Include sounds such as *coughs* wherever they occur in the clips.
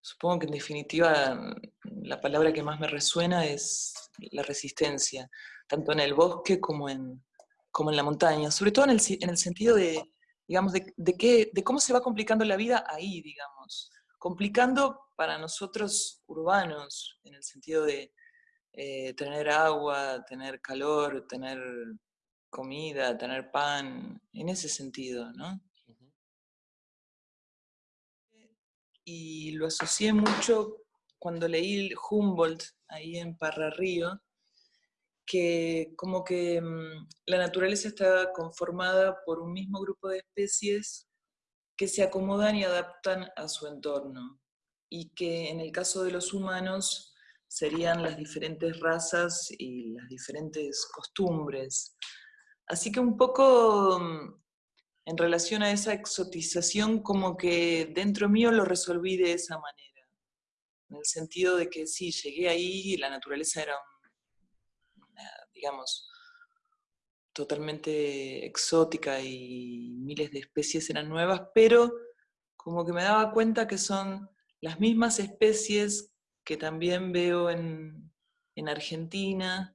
supongo que en definitiva la palabra que más me resuena es la resistencia, tanto en el bosque como en, como en la montaña, sobre todo en el, en el sentido de, digamos, de, de, de cómo se va complicando la vida ahí, digamos. Complicando para nosotros urbanos, en el sentido de eh, tener agua, tener calor, tener comida, tener pan, en ese sentido, ¿no? Y lo asocié mucho cuando leí Humboldt ahí en Parra Río, que como que mm, la naturaleza está conformada por un mismo grupo de especies que se acomodan y adaptan a su entorno, y que en el caso de los humanos serían las diferentes razas y las diferentes costumbres. Así que un poco mm, en relación a esa exotización, como que dentro mío lo resolví de esa manera, en el sentido de que sí, llegué ahí y la naturaleza era digamos, totalmente exótica y miles de especies eran nuevas, pero como que me daba cuenta que son las mismas especies que también veo en, en Argentina,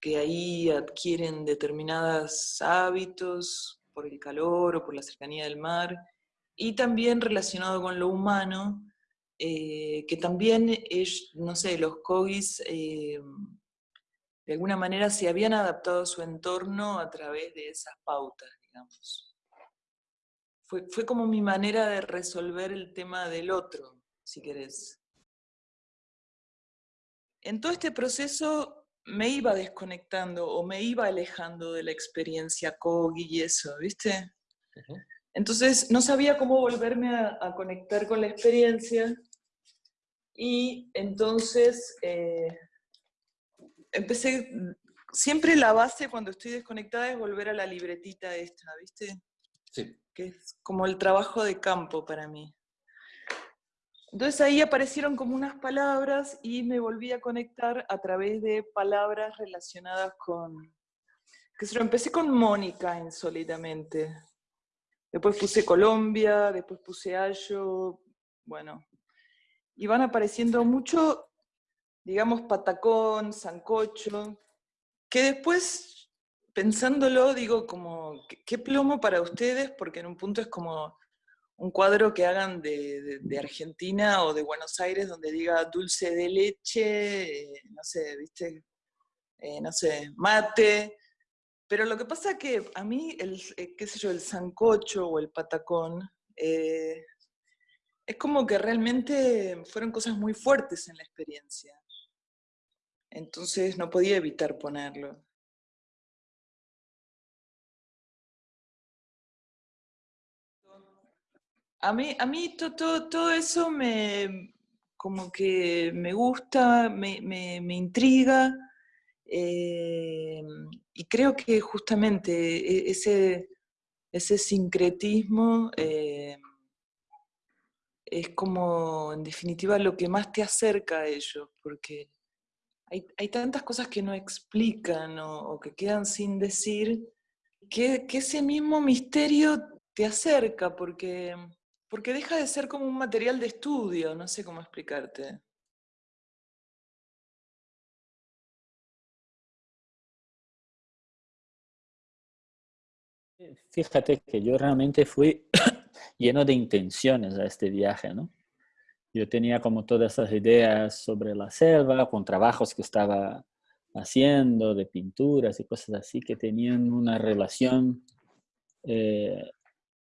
que ahí adquieren determinados hábitos por el calor o por la cercanía del mar, y también relacionado con lo humano, eh, que también es, no sé, los cogis eh, de alguna manera se habían adaptado a su entorno a través de esas pautas, digamos. Fue, fue como mi manera de resolver el tema del otro, si querés. En todo este proceso me iba desconectando o me iba alejando de la experiencia Kogi y eso, ¿viste? Entonces no sabía cómo volverme a, conectar con la experiencia y entonces eh, empecé, siempre la base cuando estoy desconectada es volver a la libretita esta, ¿viste? Sí. Que es como el trabajo de campo para mí. Entonces ahí aparecieron como unas palabras y me volví a conectar a través de palabras relacionadas con... Que se lo empecé con Mónica insólitamente. Después puse Colombia, después puse Ayo, bueno. Y van apareciendo mucho digamos, patacón, sancocho, que después, pensándolo, digo como, ¿qué plomo para ustedes? Porque en un punto es como un cuadro que hagan de, Argentina o de Buenos Aires donde diga dulce de leche, eh, no sé, viste, eh, no sé, mate. Pero lo que pasa que a mí, el, eh, qué sé yo, el sancocho o el patacón, es como que realmente fueron cosas muy fuertes en la experiencia. Entonces no podía evitar ponerlo. A mí, a mí todo, todo, eso me, como que me gusta, me, me, intriga, eh, y creo que justamente e, ese, ese sincretismo eh, es como, en definitiva, lo que más te acerca a ellos, porque hay, tantas cosas que no explican o, que quedan sin decir, que, ese mismo misterio te acerca, porque, porque deja de ser como un material de estudio, no sé cómo explicarte. Fíjate que yo realmente fui *coughs* lleno de intenciones a este viaje, ¿no? Yo tenía como todas esas ideas sobre la selva, con trabajos que estaba haciendo, de pinturas y cosas así, que tenían una relación eh,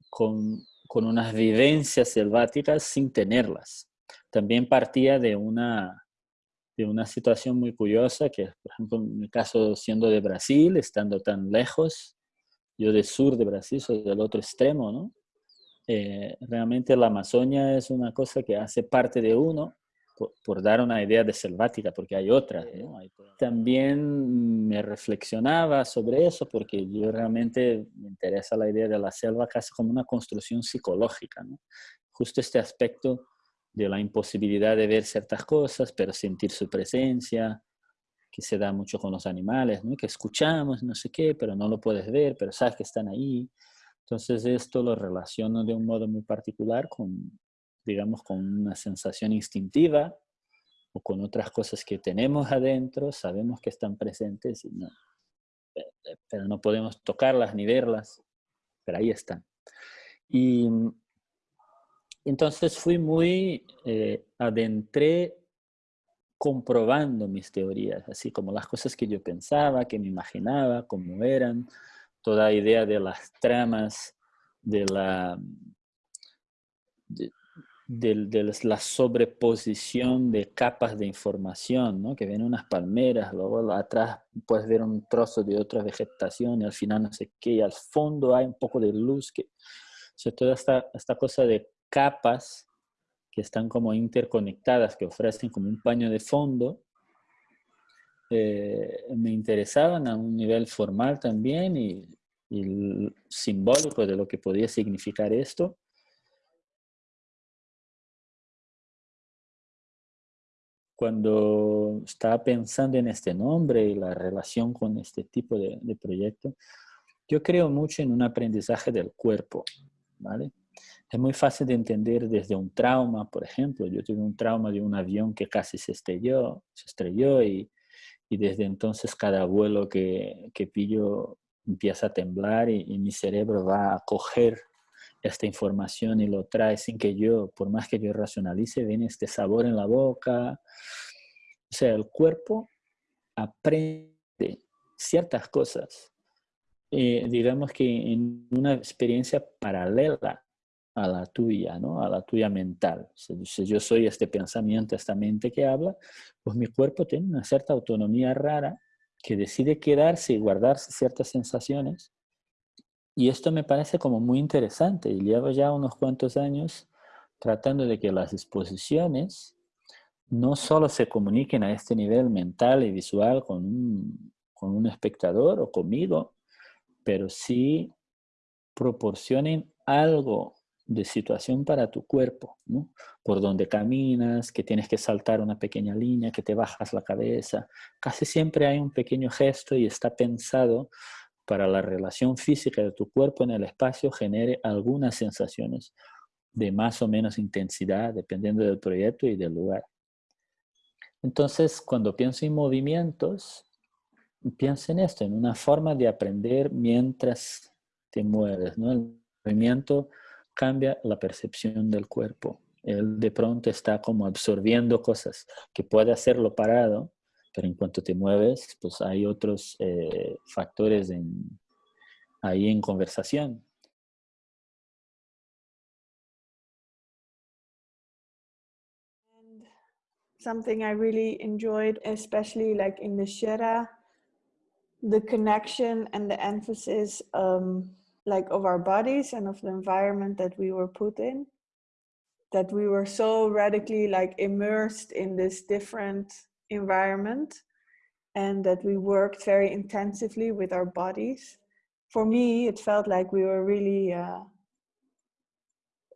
con, con, unas vivencias selváticas sin tenerlas. También partía de una, de una situación muy curiosa, que por ejemplo en mi caso siendo de Brasil, estando tan lejos, yo del sur de Brasil, soy del otro extremo, ¿no? Eh, realmente la Amazonia es una cosa que hace parte de uno, por, dar una idea de selvática, porque hay otras. También me reflexionaba sobre eso, porque yo realmente me interesa la idea de la selva casi como una construcción psicológica. Justo este aspecto de la imposibilidad de ver ciertas cosas, pero sentir su presencia, que se da mucho con los animales, ¿no? que escuchamos, no sé qué, pero no lo puedes ver, pero sabes que están ahí. Entonces esto lo relaciono de un modo muy particular con digamos, con una sensación instintiva o con otras cosas que tenemos adentro, sabemos que están presentes, no, eh, eh, pero no podemos tocarlas ni verlas, pero ahí están. Y entonces fui muy, eh, adentré comprobando mis teorías, así como las cosas que yo pensaba, que me imaginaba, cómo eran, toda idea de las tramas, de la, de, la sobreposición de capas de información, ¿no? que ven unas palmeras, luego atrás puedes ver un trozo de otra vegetación y al final no sé qué, y al fondo hay un poco de luz, que, o sea, toda esta, esta cosa de capas que están como interconectadas, que ofrecen como un paño de fondo, eh, me interesaban a un nivel formal también y, y simbólico de lo que podía significar esto. Cuando estaba pensando en este nombre y la relación con este tipo de, de, proyecto, yo creo mucho en un aprendizaje del cuerpo, ¿vale? Es muy fácil de entender desde un trauma, por ejemplo. Yo tuve un trauma de un avión que casi se estrelló, se estrelló y, y desde entonces cada vuelo que, que pillo empieza a temblar y, y mi cerebro va a coger esta información y lo trae sin que yo, por más que yo racionalice, viene este sabor en la boca. O sea, el cuerpo aprende ciertas cosas, eh, digamos que en una experiencia paralela a la tuya, ¿no? A la tuya mental. Si yo soy este pensamiento, esta mente que habla, pues mi cuerpo tiene una cierta autonomía rara que decide quedarse y guardarse ciertas sensaciones y esto me parece como muy interesante y llevo ya unos cuantos años tratando de que las exposiciones no solo se comuniquen a este nivel mental y visual con un, con un espectador o conmigo, pero sí proporcionen algo de situación para tu cuerpo, ¿no? Por donde caminas, que tienes que saltar una pequeña línea, que te bajas la cabeza. Casi siempre hay un pequeño gesto y está pensado para la relación física de tu cuerpo en el espacio genere algunas sensaciones de más o menos intensidad, dependiendo del proyecto y del lugar. Entonces, cuando pienso en movimientos, pienso en esto, en una forma de aprender mientras te mueves. ¿no? El movimiento cambia la percepción del cuerpo. Él de pronto está como absorbiendo cosas que puede hacerlo parado, pero en cuanto te mueves, pues hay otros eh, factores en, ahí en conversación. Something I really enjoyed, especially like in the Shera, the connection and the emphasis um, like of our bodies and of the environment that we were put in that we were so radically like immersed in this different environment and that we worked very intensively with our bodies. For me, it felt like we were really uh,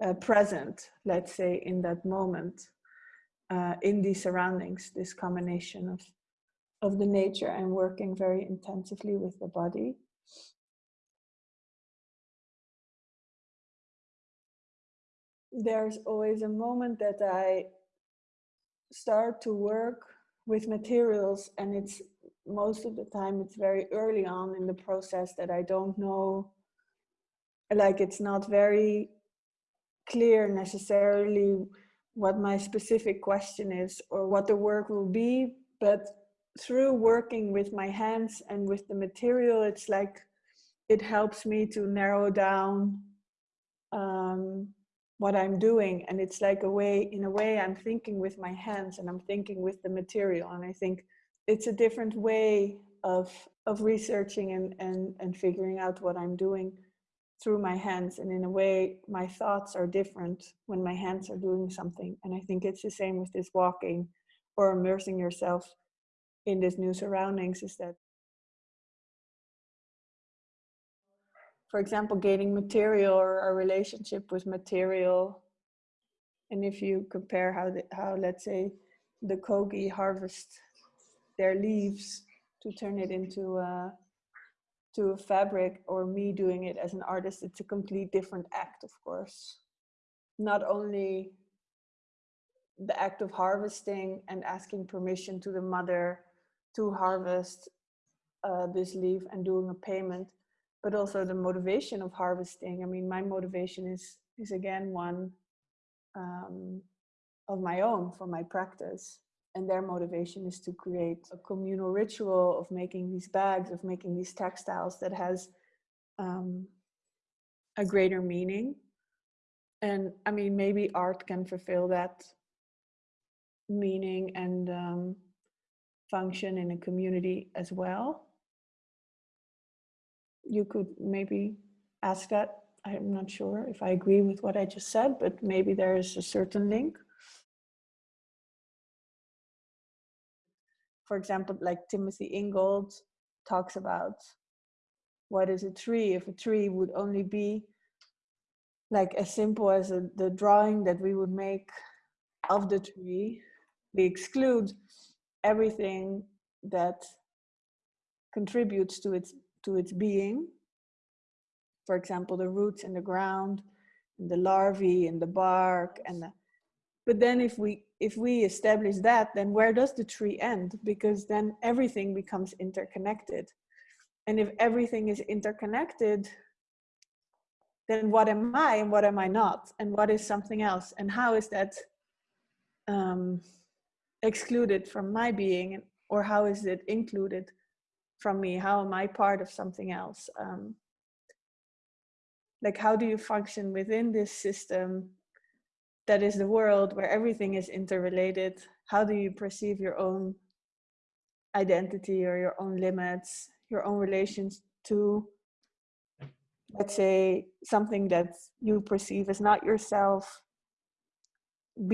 uh, present, let's say, in that moment, uh, in these surroundings, this combination of, of the nature and working very intensively with the body. There's always a moment that I start to work with materials and it's most of the time it's very early on in the process that I don't know like it's not very clear necessarily what my specific question is or what the work will be but through working with my hands and with the material it's like it helps me to narrow down um, what I'm doing. And it's like a way, in a way, I'm thinking with my hands and I'm thinking with the material. And I think it's a different way of, of researching and, and, and figuring out what I'm doing through my hands. And in a way, my thoughts are different when my hands are doing something. And I think it's the same with this walking or immersing yourself in this new surroundings is that for example, gaining material or a relationship with material. And if you compare how, the, how let's say, the kogi harvest their leaves to turn it into a, to a fabric or me doing it as an artist, it's a complete different act, of course. Not only the act of harvesting and asking permission to the mother to harvest uh, this leaf and doing a payment, but also the motivation of harvesting. I mean, my motivation is is again one um, of my own for my practice. And their motivation is to create a communal ritual of making these bags, of making these textiles that has um, a greater meaning. And I mean, maybe art can fulfill that meaning and um, function in a community as well. You could maybe ask that. I'm not sure if I agree with what I just said, but maybe there is a certain link. For example, like Timothy Ingold talks about what is a tree? If a tree would only be like as simple as a, the drawing that we would make of the tree, we exclude everything that contributes to its to its being. For example the roots in the ground and the larvae and the bark and the, but then if we if we establish that then where does the tree end? Because then everything becomes interconnected. And if everything is interconnected then what am i and what am i not? And what is something else? And how is that um, excluded from my being? Or how is it included from me how am i part of something else? Um, like how do you function within this system that is the world where everything is interrelated? How do you perceive your own identity or your own limits your own relations to let's say something that you perceive as not yourself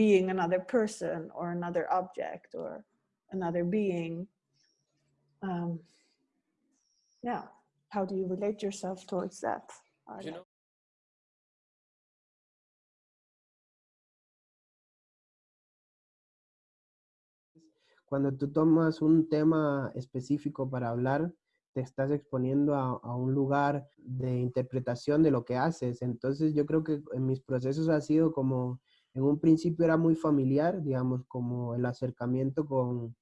being another person or another object or another being? Um, yeah how do you relate yourself towards that you know, cuando tú tomas un tema específico para hablar, te estás exponiendo a, a, un lugar de interpretación de lo que haces. Entonces yo creo que en mis procesos ha sido como en un principio era muy familiar, digamos, como el acercamiento con,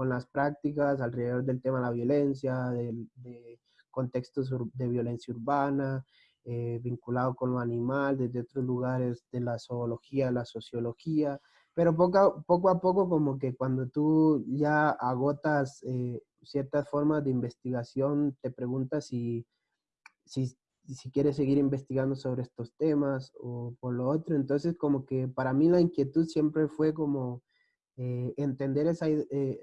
con las prácticas alrededor del tema de la violencia, de, contextos de violencia urbana, eh, vinculado con lo animal, desde otros lugares de la zoología, la sociología, pero poco a, poco a poco como que cuando tú ya agotas eh, ciertas formas de investigación, te preguntas si, si, si quieres seguir investigando sobre estos temas o por lo otro. Entonces, como que para mí la inquietud siempre fue como eh, entender eh,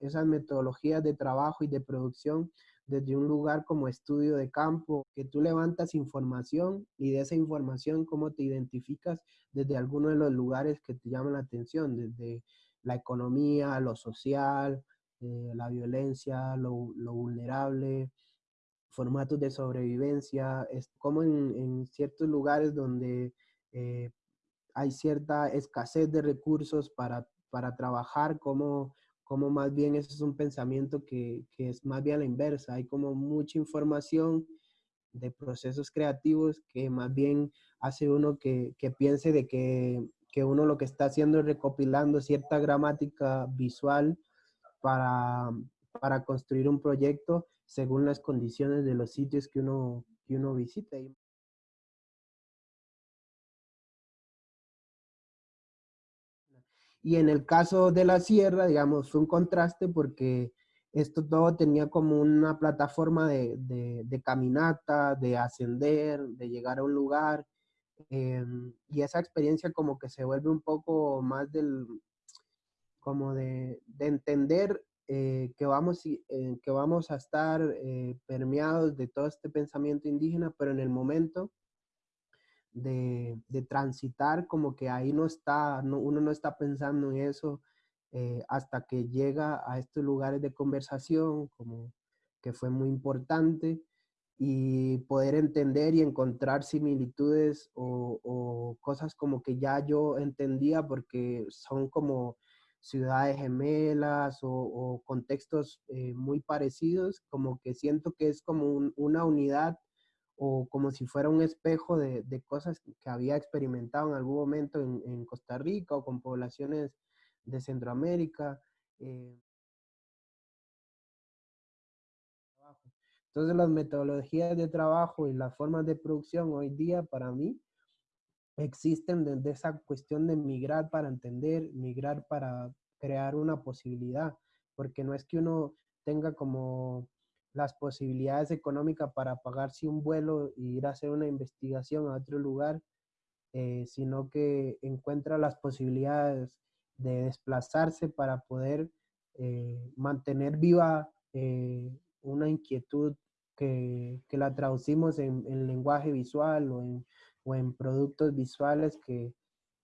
esas metodologías de trabajo y de producción desde un lugar como estudio de campo, que tú levantas información y de esa información cómo te identificas desde alguno de los lugares que te llaman la atención, desde la economía, lo social, eh, la violencia, lo, vulnerable, formatos de sobrevivencia, es como en, en ciertos lugares donde hay cierta escasez de recursos para, para trabajar, como, como más bien eso es un pensamiento que, que, es más bien la inversa, hay como mucha información de procesos creativos que más bien hace uno que, que piense de que, que uno lo que está haciendo es recopilando cierta gramática visual para, para construir un proyecto según las condiciones de los sitios que uno, que uno visita. En el caso de la sierra, digamos, fue un contraste porque esto todo tenía como una plataforma de, de, caminata, de ascender, de llegar a un lugar. Em, y esa experiencia como que se vuelve un poco más del, como de, de entender eh, que, vamos, eh, que vamos a estar eh, permeados de todo este pensamiento indígena, pero en el momento de, de transitar, como que ahí no está, no, uno no está pensando en eso hasta que llega a estos lugares de conversación, como que fue muy importante, y poder entender y encontrar similitudes o, o cosas como que ya yo entendía porque son como ciudades gemelas o, contextos eh, muy parecidos, como que siento que es como una unidad o como si fuera un espejo de, cosas que había experimentado en algún momento en, Costa Rica o con poblaciones de Centroamérica. Eh. Entonces las metodologías de trabajo y las formas de producción hoy día para mí existen desde esa cuestión de migrar para entender, migrar para crear una posibilidad, porque no es que uno tenga como las posibilidades económicas para pagarse un vuelo e ir a hacer una investigación a otro lugar, eh, sino que encuentra las posibilidades de desplazarse para poder eh, mantener viva eh, una inquietud que, que la traducimos en, en, lenguaje visual o en, o en productos visuales que,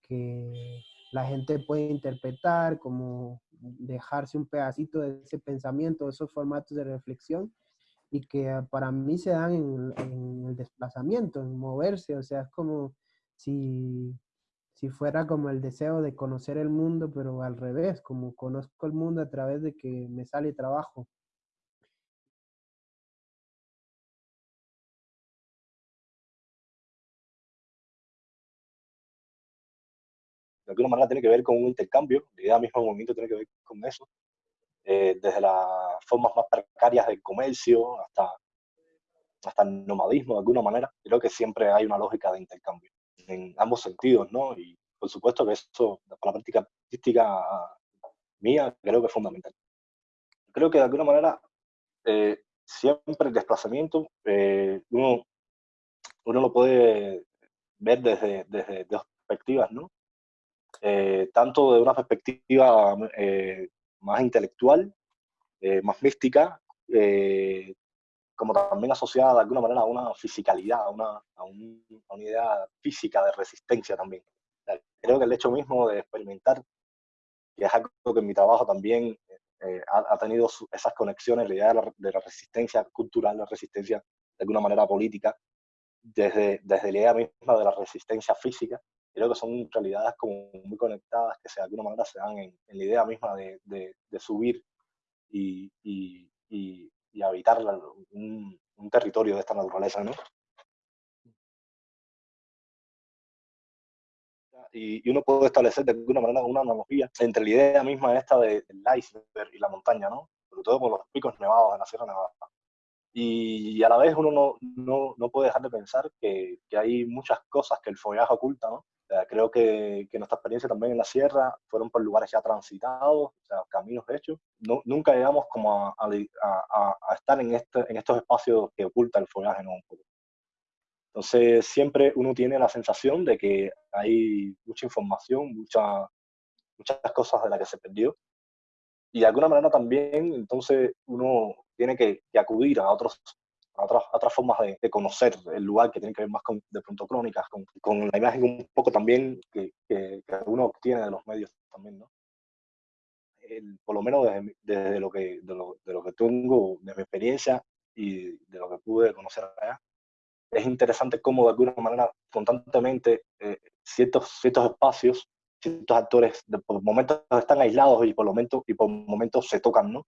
que la gente puede interpretar, como dejarse un pedacito de ese pensamiento, esos formatos de reflexión, y que ah, para mí se dan en, el desplazamiento, en moverse, o sea, es como si, si fuera como el deseo de conocer el mundo, pero al revés, como conozco el mundo a través de que me sale trabajo. Alguna manera tiene que ver con un intercambio, la idea misma del movimiento tiene que ver con eso, eh, desde las formas más precarias del comercio hasta, hasta el nomadismo de alguna manera, creo que siempre hay una lógica de intercambio en ambos sentidos, ¿no? Y por supuesto que eso, para la práctica artística mía, creo que es fundamental. Creo que de alguna manera eh, siempre el desplazamiento eh, uno, uno lo puede ver desde, desde dos perspectivas, ¿no? Eh, tanto de una perspectiva eh, más intelectual, eh, más mística, como también asociada de alguna manera a una fisicalidad, a una, a, idea física de resistencia también. Creo que el hecho mismo de experimentar, que es algo que en mi trabajo también ha, tenido esas conexiones, la idea de la, resistencia cultural, la resistencia de alguna manera política, desde, desde la idea misma de la resistencia física, creo que son realidades como muy conectadas que de alguna manera se dan en, la idea misma de, de, subir y, y, y, habitar un, un, territorio de esta naturaleza, ¿no? Y, uno puede establecer de alguna manera una analogía entre la idea misma esta del iceberg y la montaña, ¿no? Sobre todo con los picos nevados de la Sierra Nevada. Y, a la vez uno no, no, no, puede dejar de pensar que, que, hay muchas cosas que el follaje oculta, ¿no? Creo que, que, nuestra experiencia también en la sierra fueron por lugares ya transitados, o sea, caminos hechos. No, nunca llegamos como a, a, a, estar en, este, en estos espacios que oculta el follaje, ¿no? Entonces, siempre uno tiene la sensación de que hay mucha información, mucha, muchas cosas de las que se perdió. Y de alguna manera también, entonces, uno tiene que, que acudir a otros otras, otras formas de, conocer el lugar que tiene que ver más con, de pronto, crónicas, con, con la imagen un poco también que, que, uno obtiene de los medios también, ¿no? por lo menos desde, lo que, de, lo, de lo que tengo, de mi experiencia y de lo que pude conocer allá, es interesante cómo de alguna manera constantemente eh, ciertos, ciertos espacios, ciertos actores por momentos están aislados y por momentos, y por momentos se tocan, ¿no?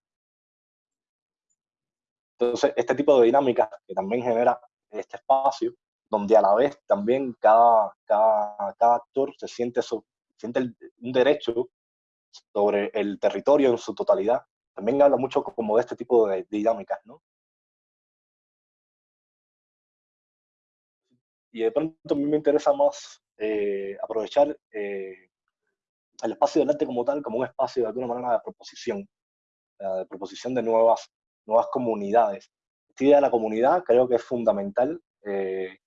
Entonces, este tipo de dinámica que también genera este espacio, donde a la vez también cada, cada, actor se siente, siente un derecho sobre el territorio en su totalidad, también habla mucho como de este tipo de, dinámicas, ¿no? Y de pronto a mí me interesa más eh, aprovechar eh, el espacio del arte como tal, como un espacio de alguna manera de proposición, de proposición de nuevas nuevas comunidades. Esta idea de la comunidad creo que es fundamental. Eh,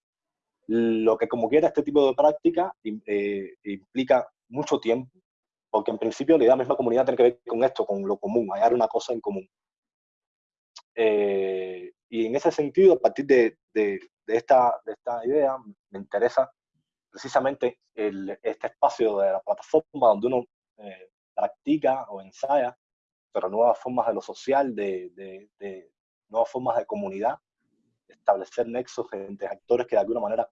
lo que como quiera este tipo de práctica eh, implica mucho tiempo, porque en principio la idea de la misma comunidad tiene que ver con esto, con lo común, hallar una cosa en común. Eh, y en ese sentido, a partir de, de, esta, de esta idea, me interesa precisamente el, este espacio de la plataforma donde uno practica o ensaya pero nuevas formas de lo social, de, nuevas formas de comunidad, establecer nexos entre actores que de alguna manera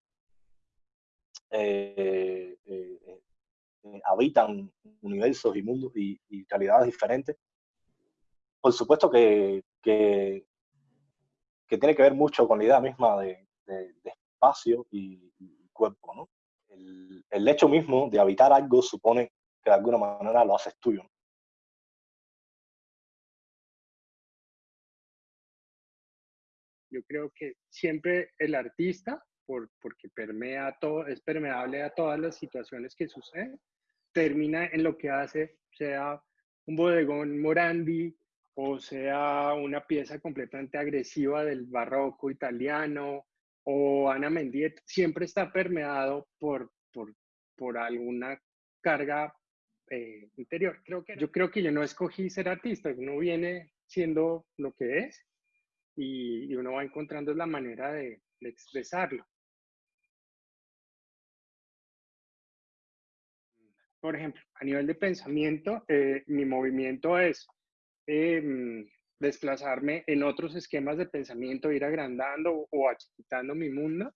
eh, eh, eh, habitan universos y mundos y, realidades diferentes. Por supuesto que, que, tiene que ver mucho con la idea misma de, de, espacio y, cuerpo. ¿no? El, el, hecho mismo de habitar algo supone que de alguna manera lo haces tuyo. Yo creo que siempre el artista, por, porque permea todo, es permeable a todas las situaciones que suceden, termina en lo que hace, sea un bodegón Morandi o sea una pieza completamente agresiva del barroco italiano o Ana Mendiet, siempre está permeado por, por, por alguna carga eh, interior. Creo que, yo creo que yo no escogí ser artista, uno viene siendo lo que es y, uno va encontrando la manera de, expresarlo. Por ejemplo, a nivel de pensamiento, eh, mi movimiento es em, desplazarme en otros esquemas de pensamiento, ir agrandando o achitando mi mundo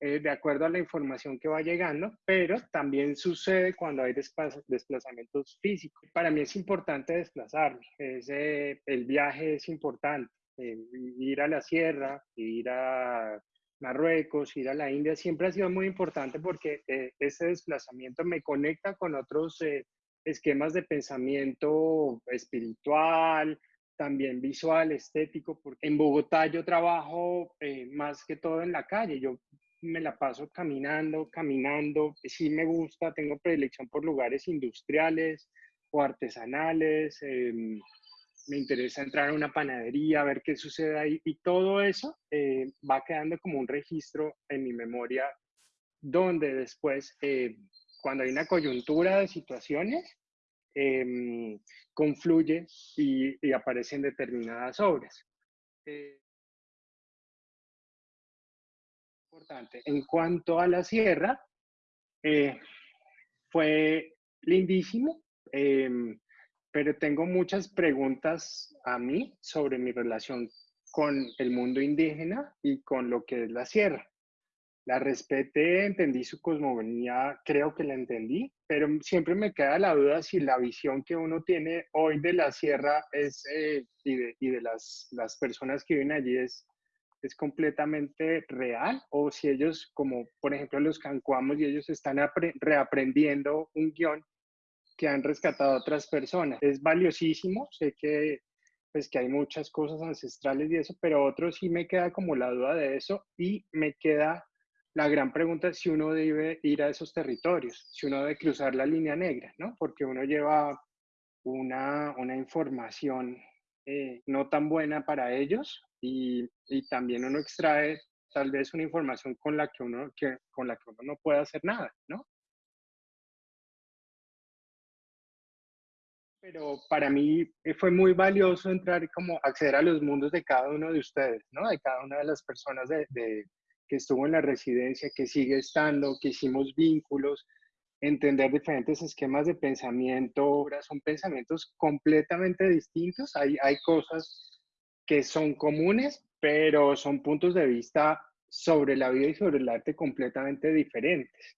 eh, de acuerdo a la información que va llegando, pero también sucede cuando hay desplazamientos físicos. Para mí es importante desplazarme, el viaje es importante. Eh, ir a la sierra, ir a Marruecos, ir a la India, siempre ha sido muy importante porque eh, ese desplazamiento me conecta con otros eh, esquemas de pensamiento espiritual, también visual, estético, porque en Bogotá yo trabajo más que todo en la calle, yo me la paso caminando, caminando, sí me gusta, tengo predilección por lugares industriales o artesanales, em, me interesa entrar a una panadería, ver qué sucede ahí y todo eso eh, va quedando como un registro en mi memoria donde después, eh, cuando hay una coyuntura de situaciones, em, confluye y, aparecen determinadas obras. Eh, importante. En cuanto a la sierra, fue lindísimo. Pero tengo muchas preguntas a mí sobre mi relación con el mundo indígena y con lo que es la sierra. La respeté, entendí su cosmogonía, creo que la entendí, pero siempre me queda la duda si la visión que uno tiene hoy de la sierra es, eh, y de, las, personas que viven allí es, es completamente real o si ellos, como por ejemplo los cancuamos y ellos están reaprendiendo un guion que han rescatado a otras personas. Es valiosísimo, sé que, pues, que hay muchas cosas ancestrales y eso, pero otro sí me queda como la duda de eso y me queda la gran pregunta si uno debe ir a esos territorios, si uno debe cruzar la línea negra, ¿no? Porque uno lleva una, una información eh, no tan buena para ellos y, y, también uno extrae tal vez una información con la que uno, que, con la que uno no puede hacer nada, ¿no? Pero para mí eh, fue muy valioso entrar como acceder a los mundos de cada uno de ustedes, ¿no? De cada una de las personas de, que estuvo en la residencia, que sigue estando, que hicimos vínculos, entender diferentes esquemas de pensamiento, son pensamientos completamente distintos, hay, hay cosas que son comunes, pero son puntos de vista sobre la vida y sobre el arte completamente diferentes.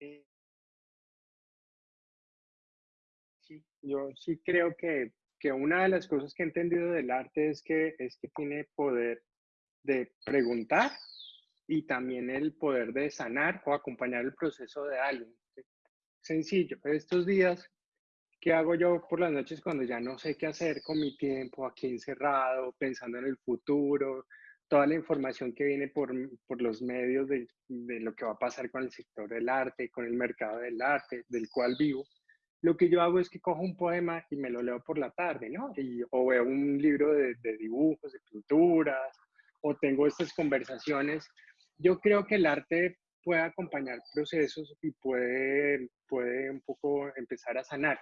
Eh, yo sí creo que, que, una de las cosas que he entendido del arte es que, es que tiene poder de preguntar y también el poder de sanar o acompañar el proceso de alguien. Sencillo, estos días, ¿qué hago yo por las noches cuando ya no sé qué hacer con mi tiempo aquí encerrado, pensando en el futuro, toda la información que viene por, por los medios de, de, lo que va a pasar con el sector del arte, con el mercado del arte, del cual vivo? Lo que yo hago es que cojo un poema y me lo leo por la tarde, ¿no? Y, o veo un libro de, dibujos, de pinturas, o tengo estas conversaciones. Yo creo que el arte puede acompañar procesos y puede, puede un poco empezar a sanar.